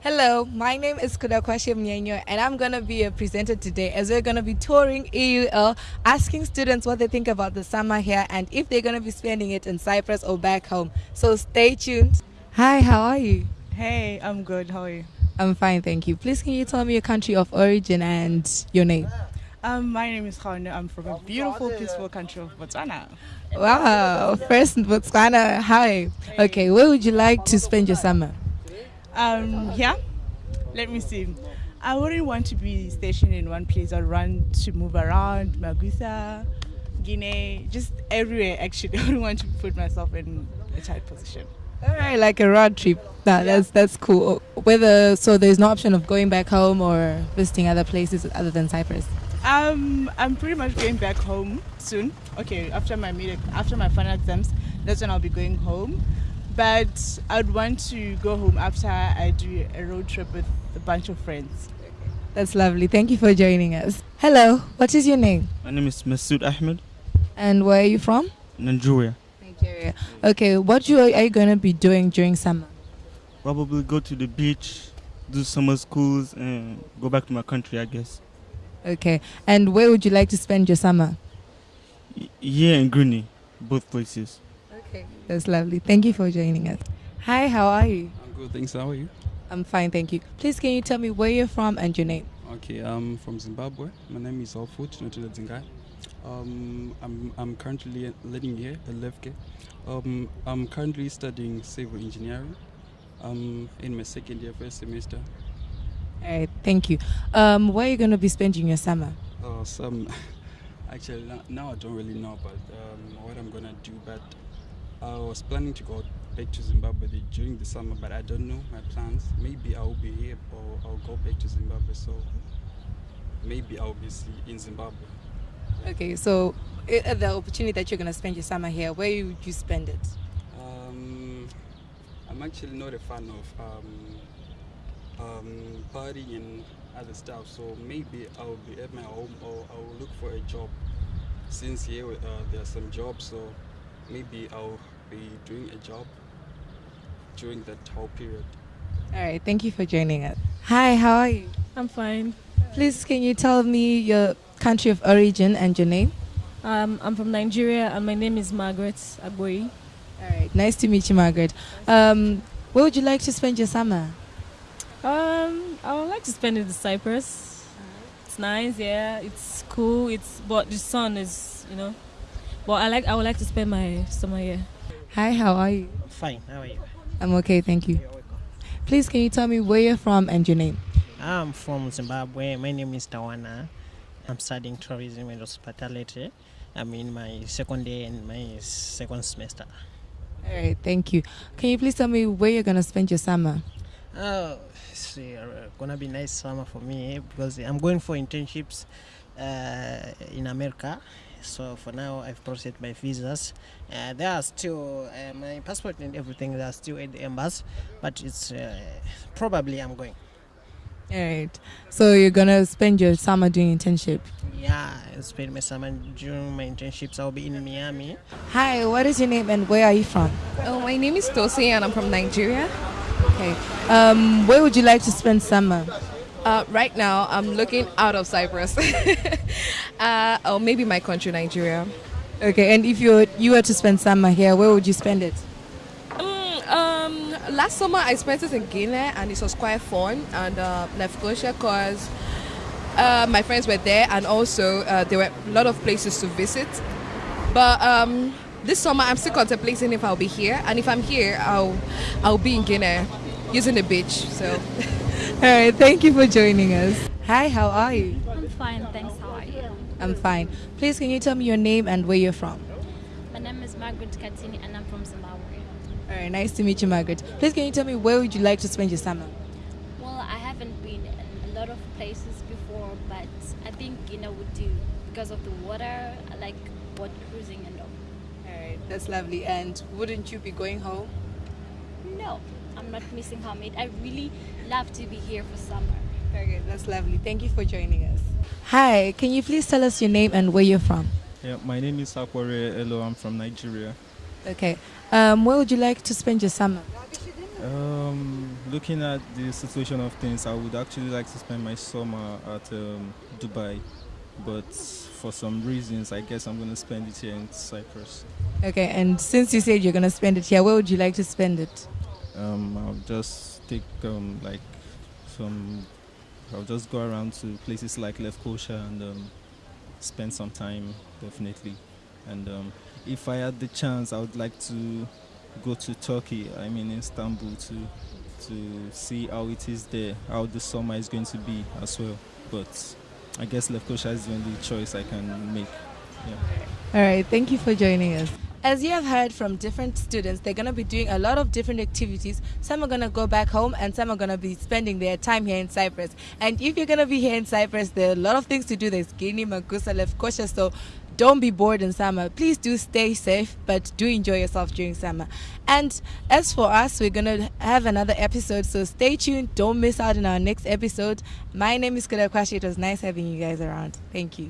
Hello, my name is Kudakwashe Mnyenyo and I'm going to be a presenter today as we're going to be touring EUL, asking students what they think about the summer here and if they're going to be spending it in Cyprus or back home. So stay tuned. Hi, how are you? Hey, I'm good. How are you? I'm fine, thank you. Please can you tell me your country of origin and your name? Um, my name is Khane. I'm from a beautiful, peaceful country of Botswana. Wow, first in Botswana. Hi. Okay, where would you like to spend your summer? Um, yeah. Let me see. I wouldn't want to be stationed in one place. I'd want to move around, Magusa, Girne, just everywhere. Actually, I wouldn't want to put myself in a tight position. All right, like a road trip. Nah, that's that's cool. Whether so, there's no option of going back home or visiting other places other than Cyprus. Um, I'm pretty much going back home soon. Okay, after my mid, after my final exams, that's when I'll be going home. But I'd want to go home after I do a road trip with a bunch of friends. That's lovely. Thank you for joining us. Hello, what is your name? My name is Masood Ahmed, And where are you from? Nigeria. Nigeria. Okay, what you are you going to be doing during summer? Probably go to the beach, do summer schools, and go back to my country, I guess. Okay, and where would you like to spend your summer? Y- Here in Greeney, both places. Okay, that's lovely. Thank you for joining us. Hi, how are you? I'm good, thanks. How are you? I'm fine, thank you. Please, can you tell me where you're from and your name? Okay, I'm from Zimbabwe. My name is Alfut Notula Zingai. Um, I'm, I'm currently living here at Lefke. Um, I'm currently studying civil engineering. I'm in my second year, first semester. All right, thank you. Um, where are you going to be spending your summer? Uh, some, actually, now, now I don't really know about um, what I'm gonna do, but I was planning to go back to Zimbabwe during the summer, but I don't know my plans. Maybe I'll be here or I'll go back to Zimbabwe. So maybe I'll be in Zimbabwe. Okay, so the opportunity that you're going to spend your summer here, where would you spend it? Um, I'm actually not a fan of um, um, partying and other stuff, so maybe I'll be at my home or I'll look for a job. Since here uh, there are some jobs, so maybe I'll be doing a job during that whole period. All right, thank you for joining us. Hi, how are you? I'm fine. Please, can you tell me your country of origin and your name? Um, I'm from Nigeria and my name is Margaret Agboyi. All right, nice to meet you, Margaret. Um, where would you like to spend your summer? Um, I would like to spend it in Cyprus. It's nice, yeah. It's cool. It's but the sun is, you know. But I like. I would like to spend my summer here. Hi, how are you? Fine, how are you? I'm okay, thank you. Please, can you tell me where you're from and your name? I'm from Zimbabwe. My name is Tawana. I'm studying tourism and hospitality. I'm in my second year and my second semester. All right, thank you. Can you please tell me where you're gonna spend your summer? Oh, it's uh, gonna be nice summer for me because I'm going for internships uh, in America. So for now, I've processed my visas. Uh, they are still uh, my passport and everything. They are still at the embassy, but it's uh, probably I'm going. All right. So you're gonna spend your summer doing internship. Yeah, I spend my summer and during my internships. I'll be in Miami. Hi, what is your name and where are you from? Oh, my name is Tosi and I'm from Nigeria. Okay. Um, where would you like to spend summer? Uh, right now, I'm looking out of Cyprus. uh, or maybe my country, Nigeria. Okay, and if you were, you were to spend summer here, where would you spend it? Mm, um, last summer, I spent it in Girne and it was quite fun. And uh, Lefkosia, because uh, my friends were there and also uh, there were a lot of places to visit. But um, this summer, I'm still contemplating if I'll be here. And if I'm here, I'll, I'll be in Girne using the beach. So. All right, thank you for joining us. Hi, how are you? I'm fine, thanks. How are you? I'm fine. Please, can you tell me your name and where you're from? My name is Margaret Katini and I'm from Zimbabwe. All right, nice to meet you, Margaret. Please, can you tell me where would you like to spend your summer? Well, I haven't been in a lot of places before, but I think Girne would do because of the water. I like boat cruising and all. All right, that's lovely. And wouldn't you be going home? No, I'm not missing home. It I really love to be here for summer. Very good, that's lovely. Thank you for joining us. Hi, can you please tell us your name and where you're from? Yeah, my name is Akware Elo. I'm from Nigeria. Okay. Um, where would you like to spend your summer? Um, looking at the situation of things, I would actually like to spend my summer at um, Dubai, but for some reasons, I guess I'm going to spend it here in Cyprus. Okay, and since you said you're gonna spend it here, where would you like to spend it? Um, I'll just take um, like some. I'll just go around to places like Lefkosha and um, spend some time, definitely. And um, if I had the chance, I would like to go to Turkey. I mean Istanbul to to see how it is there, how the summer is going to be as well. But I guess Lefkosha is the only choice I can make. Yeah. All right, thank you for joining us. As you have heard from different students, they're going to be doing a lot of different activities. Some are going to go back home and some are going to be spending their time here in Cyprus. And if you're going to be here in Cyprus, there are a lot of things to do. There's Girne, Magusa, Lefkosha, so don't be bored in summer. Please do stay safe, but do enjoy yourself during summer. And as for us, we're going to have another episode, so stay tuned. Don't miss out on our next episode. My name is Kudakwashe. It was nice having you guys around. Thank you.